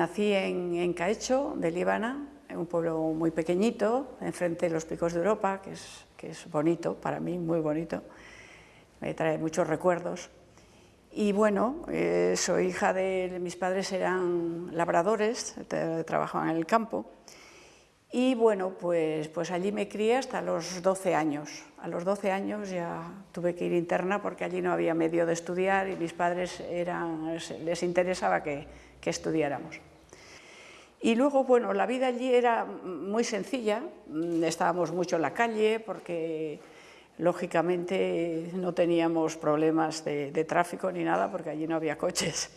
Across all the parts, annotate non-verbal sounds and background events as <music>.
Nací en, en Caecho, de Líbana, en un pueblo muy pequeñito, enfrente de los picos de Europa, que es, que es bonito, para mí muy bonito, me trae muchos recuerdos. Y bueno, eh, soy hija de, mis padres eran labradores, trabajaban en el campo, y bueno, pues, pues allí me crié hasta los 12 años. A los 12 años ya tuve que ir interna porque allí no había medio de estudiar y mis padres eran, les interesaba que, que estudiáramos. Y luego, bueno, la vida allí era muy sencilla, estábamos mucho en la calle porque lógicamente no teníamos problemas de, de tráfico ni nada porque allí no había coches.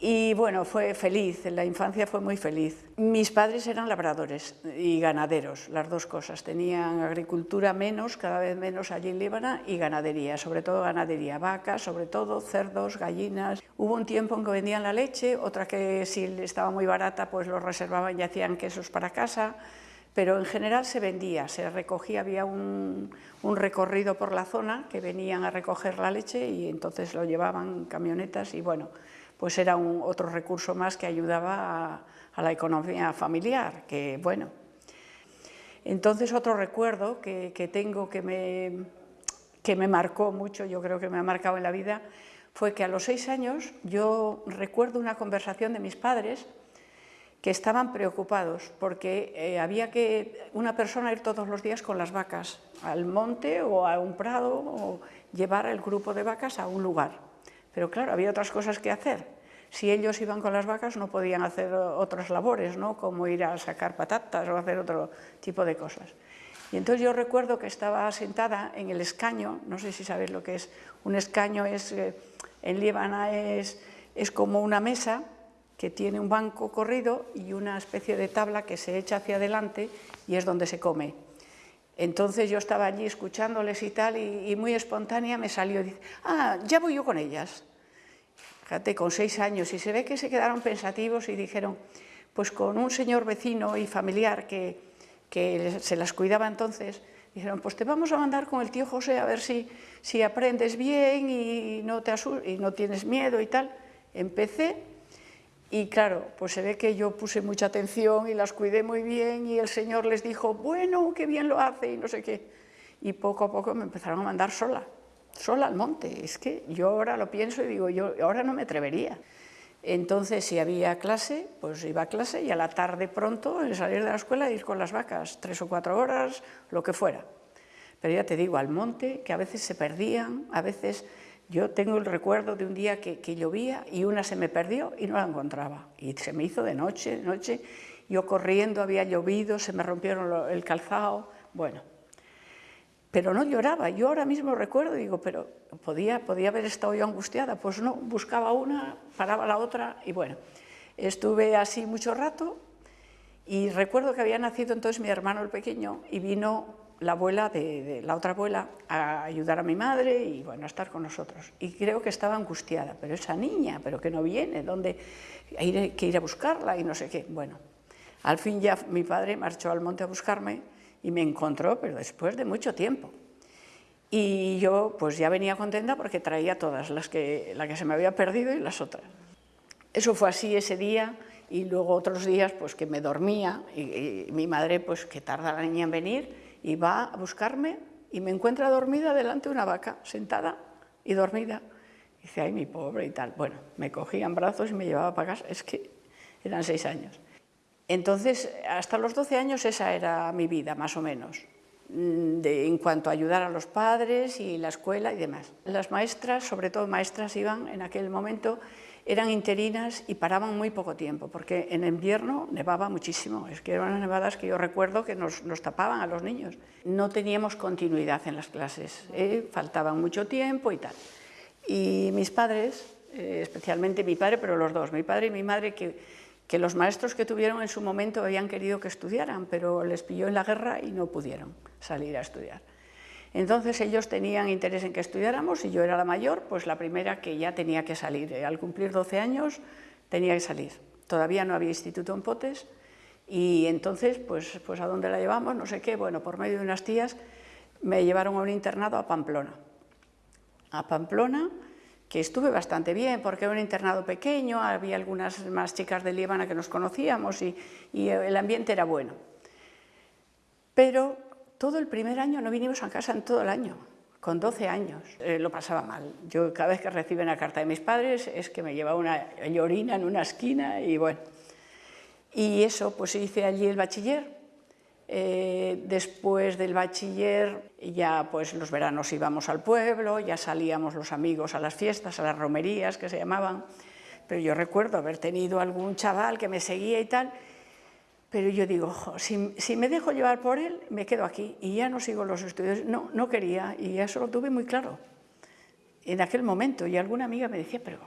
Y bueno, fue feliz, la infancia fue muy feliz. Mis padres eran labradores y ganaderos, las dos cosas. Tenían agricultura menos, cada vez menos allí en Líbana, y ganadería, sobre todo ganadería, vacas, sobre todo cerdos, gallinas. Hubo un tiempo en que vendían la leche, otra que si estaba muy barata pues lo reservaban y hacían quesos para casa, pero en general se vendía, se recogía, había un recorrido por la zona que venían a recoger la leche y entonces lo llevaban camionetas y bueno, pues era otro recurso más que ayudaba a, la economía familiar, que bueno. Entonces otro recuerdo que, que tengo que me, que me marcó mucho, yo creo que me ha marcado en la vida, fue que a los seis años yo recuerdo una conversación de mis padres que estaban preocupados porque eh, había que una persona ir todos los días con las vacas al monte o a un prado o llevar el grupo de vacas a un lugar. Pero claro, había otras cosas que hacer. Si ellos iban con las vacas no podían hacer otras labores, ¿no? como ir a sacar patatas o hacer otro tipo de cosas. Y entonces yo recuerdo que estaba sentada en el escaño, no sé si sabéis lo que es, un escaño es, eh, en Líbana es, es como una mesa que tiene un banco corrido y una especie de tabla que se echa hacia adelante y es donde se come. Entonces yo estaba allí escuchándoles y tal, y, y muy espontánea me salió, dice, ah, ya voy yo con ellas. Fíjate, con seis años, y se ve que se quedaron pensativos y dijeron, pues con un señor vecino y familiar que, que se las cuidaba entonces, dijeron, pues te vamos a mandar con el tío José a ver si, si aprendes bien y no, te y no tienes miedo y tal. Empecé y claro, pues se ve que yo puse mucha atención y las cuidé muy bien y el señor les dijo, bueno, qué bien lo hace y no sé qué. Y poco a poco me empezaron a mandar sola sola al monte. Es que yo ahora lo pienso y digo, yo ahora no me atrevería. Entonces, si había clase, pues iba a clase y a la tarde pronto, en salir de la escuela, ir con las vacas, tres o cuatro horas, lo que fuera. Pero ya te digo, al monte, que a veces se perdían, a veces yo tengo el recuerdo de un día que, que llovía y una se me perdió y no la encontraba. Y se me hizo de noche, de noche, yo corriendo, había llovido, se me rompieron el calzado, bueno, pero no lloraba. Yo ahora mismo recuerdo y digo, pero podía, podía haber estado yo angustiada. Pues no, buscaba una, paraba la otra y bueno, estuve así mucho rato y recuerdo que había nacido entonces mi hermano el pequeño y vino la abuela de, la otra abuela a ayudar a mi madre y bueno, a estar con nosotros. Y creo que estaba angustiada, pero esa niña, pero que no viene, ¿dónde hay que ir a buscarla? Y no sé qué. Bueno, al fin ya mi padre marchó al monte a buscarme y me encontró, pero después de mucho tiempo. Y yo pues ya venía contenta porque traía todas, las que, la que se me había perdido y las otras. Eso fue así ese día y luego otros días pues que me dormía y, mi madre pues que tarda la niña en venir y va a buscarme y me encuentra dormida delante de una vaca, sentada y dormida. Y dice, ay, mi pobre y tal. Bueno, me cogía en brazos y me llevaba para casa, es que eran seis años. Entonces, hasta los 12 años esa era mi vida, más o menos, mm, en cuanto a ayudar a los padres y la escuela y demás. Las maestras, sobre todo maestras, iban en aquel momento, eran interinas y paraban muy poco tiempo, porque en invierno nevaba muchísimo, es que eran unas nevadas que yo recuerdo que nos, nos tapaban a los niños. No teníamos continuidad en las clases, ¿eh? faltaban mucho tiempo y tal. Y mis padres, eh, especialmente mi padre, pero los dos, mi padre y mi madre, que que los maestros que tuvieron en su momento habían querido que estudiaran, pero les pilló en la guerra y no pudieron salir a estudiar. Entonces ellos tenían interés en que estudiáramos y yo era la mayor, pues la primera que ya tenía que salir. Al cumplir 12 años tenía que salir. Todavía no había instituto en Potes y entonces, pues, pues a dónde la llevamos, no sé qué, bueno, por medio de unas tías me llevaron a un internado a Pamplona. A Pamplona, que estuve bastante bien, porque era un internado pequeño, había algunas más chicas de Líbana que nos conocíamos y, el ambiente era bueno. Pero todo el primer año no vinimos a casa en todo el año, con 12 años. Eh, lo pasaba mal. Yo cada vez que recibo una carta de mis padres es que me llevaba una llorina en una esquina y bueno. Y eso, pues hice allí el bachiller, eh, después del bachiller ya pues los veranos íbamos al pueblo, ya salíamos los amigos a las fiestas, a las romerías que se llamaban, pero yo recuerdo haber tenido algún chaval que me seguía y tal, pero yo digo, si, me dejo llevar por él, me quedo aquí y ya no sigo los estudios. No, no quería y eso lo tuve muy claro en aquel momento. Y alguna amiga me decía, pero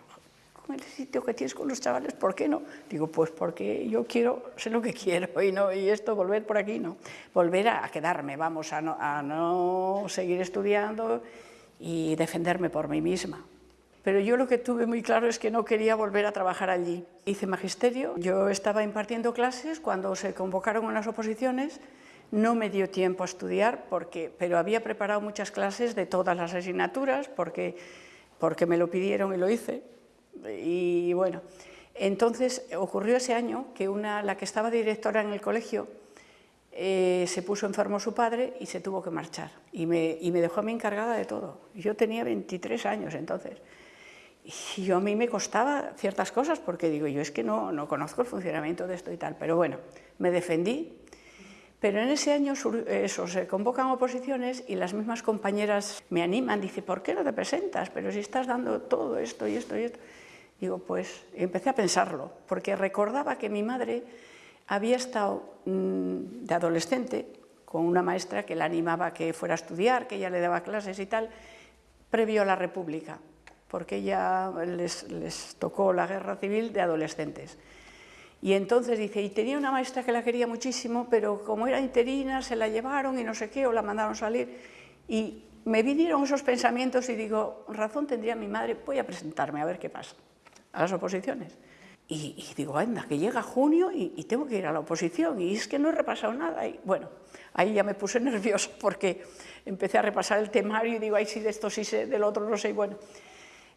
el sitio que tienes con los chavales, ¿por qué no? Digo, pues porque yo quiero, sé lo que quiero y, no, y esto, volver por aquí, no. Volver a, quedarme, vamos, a no, a no seguir estudiando y defenderme por mí misma. Pero yo lo que tuve muy claro es que no quería volver a trabajar allí. Hice magisterio, yo estaba impartiendo clases cuando se convocaron unas oposiciones, no me dio tiempo a estudiar, porque, pero había preparado muchas clases de todas las asignaturas, porque, porque me lo pidieron y lo hice. Y bueno, entonces ocurrió ese año que una, la que estaba directora en el colegio eh, se puso enfermo su padre y se tuvo que marchar y me, y me, dejó a mí encargada de todo. Yo tenía 23 años entonces y yo a mí me costaba ciertas cosas porque digo, yo es que no, no conozco el funcionamiento de esto y tal, pero bueno, me defendí. Pero en ese año eso, se convocan oposiciones y las mismas compañeras me animan, dice, ¿por qué no te presentas? Pero si estás dando todo esto y esto y esto. Digo, pues empecé a pensarlo, porque recordaba que mi madre había estado mm, de adolescente con una maestra que la animaba a que fuera a estudiar, que ella le daba clases y tal, previo a la República, porque ella les, les tocó la guerra civil de adolescentes. Y entonces dice, y tenía una maestra que la quería muchísimo, pero como era interina, se la llevaron y no sé qué, o la mandaron salir. Y me vinieron esos pensamientos y digo, razón tendría mi madre, voy a presentarme a ver qué pasa a las oposiciones. Y, digo, anda, que llega junio y, tengo que ir a la oposición y es que no he repasado nada. Y bueno, ahí ya me puse <laughs> nervioso porque empecé a repasar el temario y digo, ay, sí, de esto sí sé, del otro no sé. Y bueno,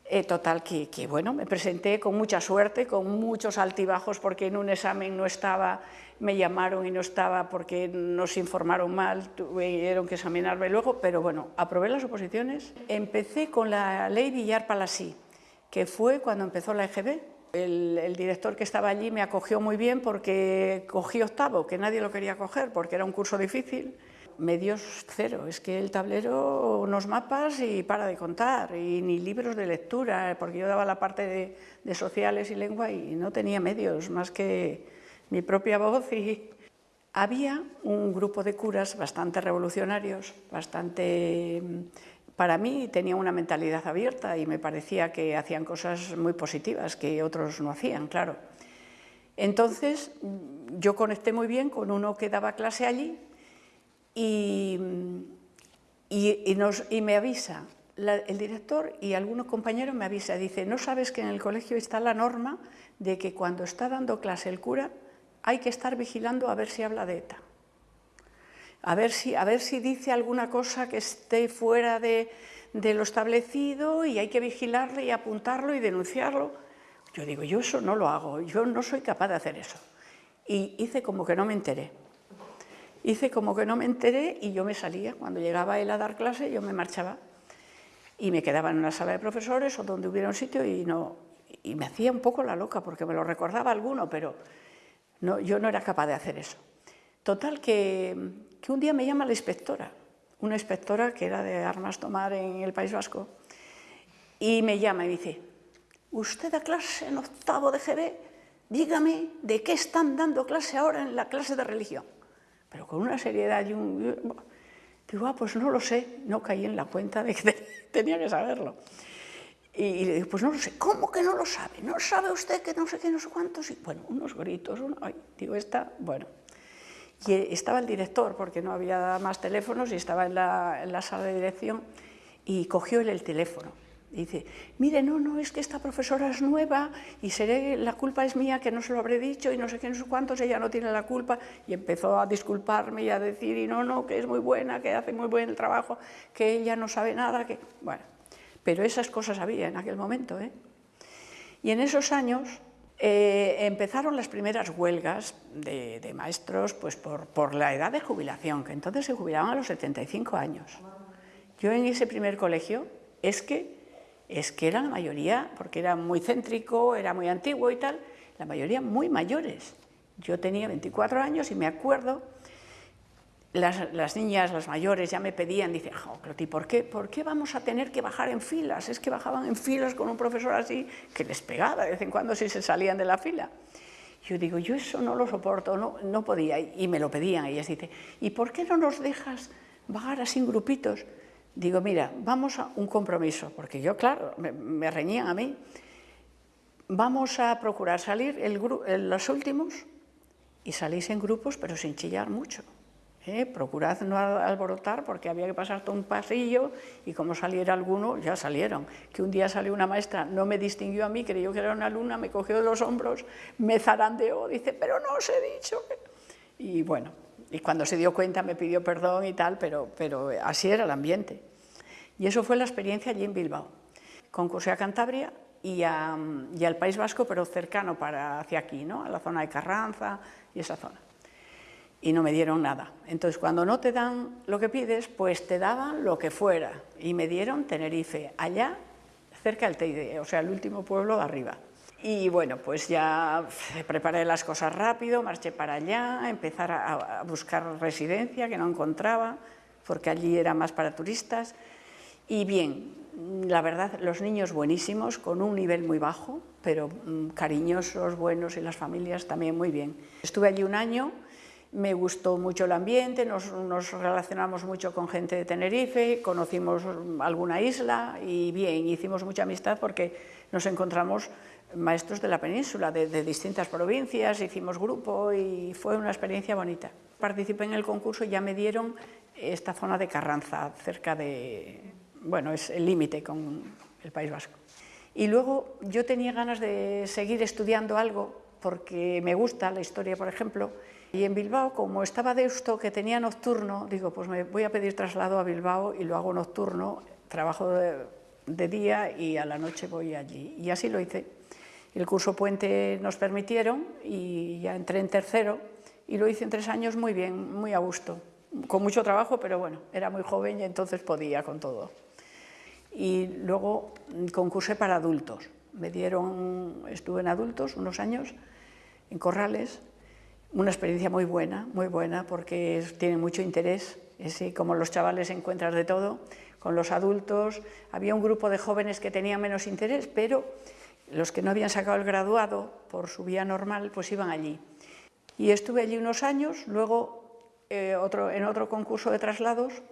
eh, total, que, que, bueno, me presenté con mucha suerte, con muchos altibajos porque en un examen no estaba, me llamaron y no estaba porque nos informaron mal, tuvieron que examinarme luego, pero bueno, aprobé las oposiciones. Empecé con la ley Villar-Palasí que fue cuando empezó la EGB. El, director que estaba allí me acogió muy bien porque cogí octavo, que nadie lo quería coger porque era un curso difícil. Medios cero, es que el tablero, unos mapas y para de contar, y ni libros de lectura, porque yo daba la parte de, de sociales y lengua y no tenía medios más que mi propia voz y había un grupo de curas bastante revolucionarios, bastante para mí tenía una mentalidad abierta y me parecía que hacían cosas muy positivas que otros no hacían, claro. Entonces yo conecté muy bien con uno que daba clase allí y, me avisa, el director y algunos compañeros me avisa, dice, ¿no sabes que en el colegio está la norma de que cuando está dando clase el cura hay que estar vigilando a ver si habla de ETA? A ver si, a ver si dice alguna cosa que esté fuera de, lo establecido y hay que vigilarle y apuntarlo y denunciarlo. Yo digo, yo eso no lo hago, yo no soy capaz de hacer eso. Y hice como que no me enteré. Hice como que no me enteré y yo me salía. Cuando llegaba él a dar clase, yo me marchaba. Y me quedaba en una sala de profesores o donde hubiera un sitio y, no, y me hacía un poco la loca porque me lo recordaba alguno, pero no, yo no era capaz de hacer eso. Total que, que un día me llama la inspectora, una inspectora que era de armas tomar en el País Vasco, y me llama y dice, usted da clase en octavo de GB, dígame de qué están dando clase ahora en la clase de religión. Pero con una seriedad y un... Digo, ah, pues no lo sé, no caí en la cuenta de que <laughs> tenía que saberlo. Y, le digo, pues no lo sé, ¿cómo que no lo sabe? ¿No sabe usted que no sé qué, no sé cuántos? Y bueno, unos gritos, ay, digo, esta, bueno, y estaba el director, porque no había más teléfonos, y estaba en la, sala de dirección, y cogió él el teléfono. Y dice, mire, no, no, es que esta profesora es nueva y seré, la culpa es mía que no se lo habré dicho y no sé qué, no sé cuántos, ella no tiene la culpa. Y empezó a disculparme y a decir, y no, no, que es muy buena, que hace muy buen trabajo, que ella no sabe nada, que... Bueno, pero esas cosas había en aquel momento. ¿eh? Y en esos años eh, empezaron las primeras huelgas de, maestros pues por, por, la edad de jubilación, que entonces se jubilaban a los 75 años. Yo en ese primer colegio es que, es que era la mayoría, porque era muy céntrico, era muy antiguo y tal, la mayoría muy mayores. Yo tenía 24 años y me acuerdo las, niñas, las mayores, ya me pedían, dice, oh, Cloti, ¿por qué, ¿por qué vamos a tener que bajar en filas? Es que bajaban en filas con un profesor así, que les pegaba de vez en cuando si se salían de la fila. Yo digo, yo eso no lo soporto, no, no podía, y me lo pedían. Ellas dicen, ¿y por qué no nos dejas bajar así en grupitos? Digo, mira, vamos a un compromiso, porque yo, claro, me, reñían a mí. Vamos a procurar salir el, los últimos y salís en grupos, pero sin chillar mucho. ¿Eh? procurad no alborotar porque había que pasar todo un pasillo y como saliera alguno, ya salieron. Que un día salió una maestra, no me distinguió a mí, creyó que era una alumna, me cogió de los hombros, me zarandeó, dice, pero no os he dicho. Y bueno, y cuando se dio cuenta me pidió perdón y tal, pero, pero así era el ambiente. Y eso fue la experiencia allí en Bilbao. Concursé a Cantabria y, y al País Vasco, pero cercano para hacia aquí, ¿no? a la zona de Carranza y esa zona y no me dieron nada. Entonces, cuando no te dan lo que pides, pues te daban lo que fuera. Y me dieron Tenerife, allá, cerca del Teide, o sea, el último pueblo de arriba. Y bueno, pues ya preparé las cosas rápido, marché para allá, empezar a, buscar residencia, que no encontraba, porque allí era más para turistas. Y bien, la verdad, los niños buenísimos, con un nivel muy bajo, pero mm, cariñosos, buenos, y las familias también muy bien. Estuve allí un año, me gustó mucho el ambiente, nos, relacionamos mucho con gente de Tenerife, conocimos alguna isla y bien, hicimos mucha amistad porque nos encontramos maestros de la península, de, distintas provincias, hicimos grupo y fue una experiencia bonita. Participé en el concurso y ya me dieron esta zona de Carranza, cerca de, bueno, es el límite con el País Vasco. Y luego yo tenía ganas de seguir estudiando algo, porque me gusta la historia, por ejemplo, y en Bilbao, como estaba Deusto, que tenía nocturno, digo, pues me voy a pedir traslado a Bilbao y lo hago nocturno, trabajo de, día y a la noche voy allí. Y así lo hice. El curso puente nos permitieron y ya entré en tercero y lo hice en tres años muy bien, muy a gusto. Con mucho trabajo, pero bueno, era muy joven y entonces podía con todo. Y luego concursé para adultos. Me dieron, estuve en adultos unos años, en Corrales, una experiencia muy buena, muy buena, porque tiene mucho interés, como los chavales encuentras de todo, con los adultos, había un grupo de jóvenes que tenían menos interés, pero los que no habían sacado el graduado por su vía normal, pues iban allí. Y estuve allí unos años, luego eh, en otro concurso de traslados,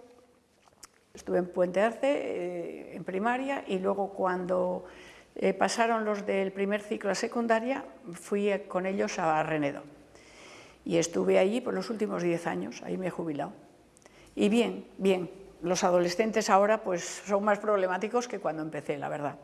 estuve en Puente Arce, eh, en primaria, y luego cuando eh, pasaron los del primer ciclo a secundaria, fui con ellos a Renedo y estuve allí por los últimos 10 años, ahí me he jubilado. Y bien, bien, los adolescentes ahora pues son más problemáticos que cuando empecé, la verdad.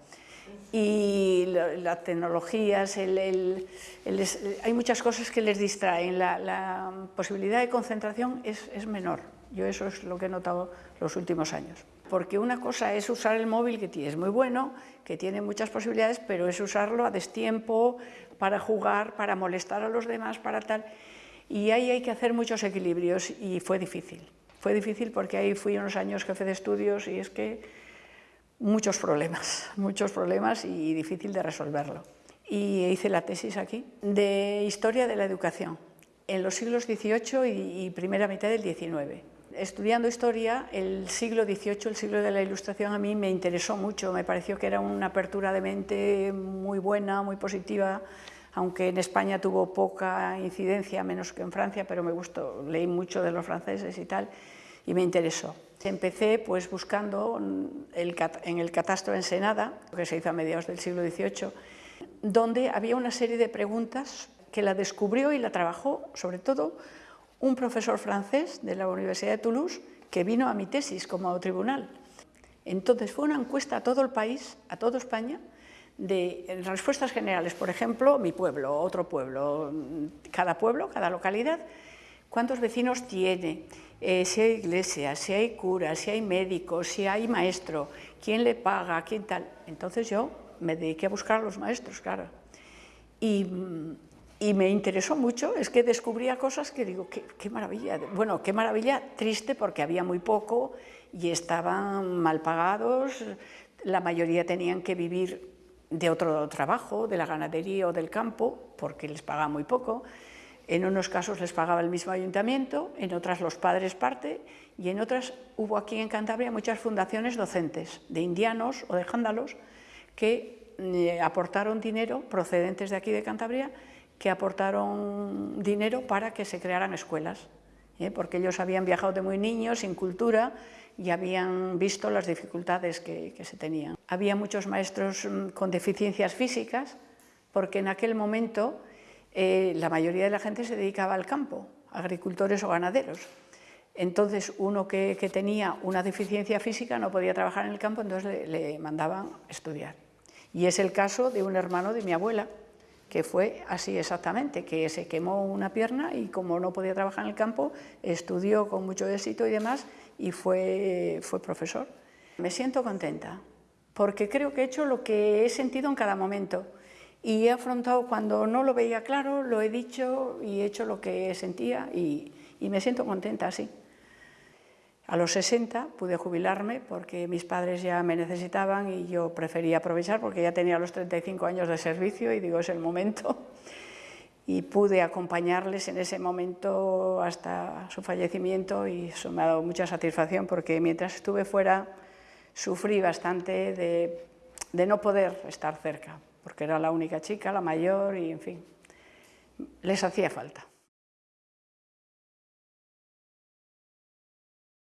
Y las tecnologías, hay muchas cosas que les distraen, la, posibilidad de concentración es, es menor. Yo eso es lo que he notado los últimos años. Porque una cosa es usar el móvil, que es muy bueno, que tiene muchas posibilidades, pero es usarlo a destiempo, para jugar, para molestar a los demás, para tal. Y ahí hay que hacer muchos equilibrios y fue difícil. Fue difícil porque ahí fui unos años jefe de estudios y es que muchos problemas, <laughs> muchos problemas y difícil de resolverlo. Y hice la tesis aquí de Historia de la Educación en los siglos XVIII y primera mitad del XIX. Estudiando historia, el siglo XVIII, el siglo de la Ilustración, a mí me interesó mucho, me pareció que era una apertura de mente muy buena, muy positiva, aunque en España tuvo poca incidencia, menos que en Francia, pero me gustó, leí mucho de los franceses y tal, y me interesó. Empecé pues buscando en el catastro Ensenada, que se hizo a mediados del siglo XVIII, donde había una serie de preguntas que la descubrió y la trabajó, sobre todo, un profesor francés de la Universidad de Toulouse, que vino a mi tesis como tribunal. Entonces fue una encuesta a todo el país, a toda España, de respuestas generales, por ejemplo, mi pueblo, otro pueblo, cada pueblo, cada localidad, cuántos vecinos tiene, eh, si hay iglesia, si hay cura, si hay médico, si hay maestro, quién le paga, quién tal. Entonces yo me dediqué a buscar a los maestros, claro. Y, y me interesó mucho, es que descubría cosas que digo, qué, qué, maravilla, bueno, qué maravilla, triste porque había muy poco y estaban mal pagados, la mayoría tenían que vivir de otro trabajo, de la ganadería o del campo, porque les pagaba muy poco, en unos casos les pagaba el mismo ayuntamiento, en otras los padres parte, y en otras hubo aquí en Cantabria muchas fundaciones docentes, de indianos o de jándalos, que eh, aportaron dinero, procedentes de aquí de Cantabria, que aportaron dinero para que se crearan escuelas, ¿eh? porque ellos habían viajado de muy niños, sin cultura, y habían visto las dificultades que, se tenían. Había muchos maestros mm, con deficiencias físicas, porque en aquel momento eh, la mayoría de la gente se dedicaba al campo, agricultores o ganaderos. Entonces, uno que, tenía una deficiencia física no podía trabajar en el campo, entonces le, le mandaban estudiar. Y es el caso de un hermano de mi abuela, que fue así exactamente, que se quemó una pierna y como no podía trabajar en el campo, estudió con mucho éxito y demás, y fue, fue profesor. Me siento contenta, porque creo que he hecho lo que he sentido en cada momento, y he afrontado cuando no lo veía claro, lo he dicho y he hecho lo que sentía y, me siento contenta así. A los 60 pude jubilarme porque mis padres ya me necesitaban y yo prefería aprovechar porque ya tenía los 35 años de servicio y digo, es el momento. Y pude acompañarles en ese momento hasta su fallecimiento y eso me ha dado mucha satisfacción porque mientras estuve fuera sufrí bastante de, no poder estar cerca porque era la única chica, la mayor y en fin, les hacía falta.